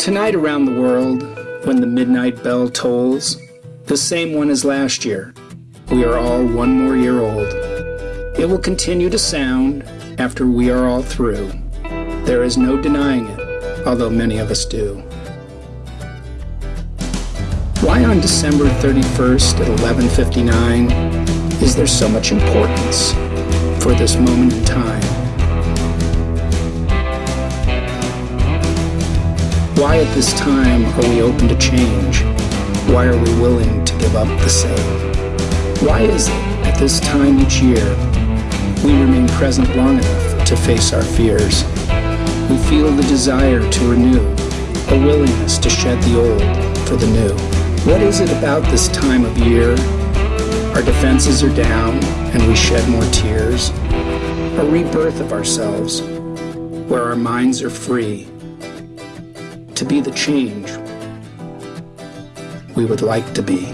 Tonight around the world, when the midnight bell tolls, the same one as last year, we are all one more year old. It will continue to sound after we are all through. There is no denying it, although many of us do. Why on December 31st at 11:59 is there so much importance for this moment in time? Why at this time are we open to change? Why are we willing to give up the same? Why is it at this time each year we remain present long enough to face our fears? We feel the desire to renew, a willingness to shed the old for the new. What is it about this time of year? Our defenses are down and we shed more tears. A rebirth of ourselves where our minds are free be the change we would like to be.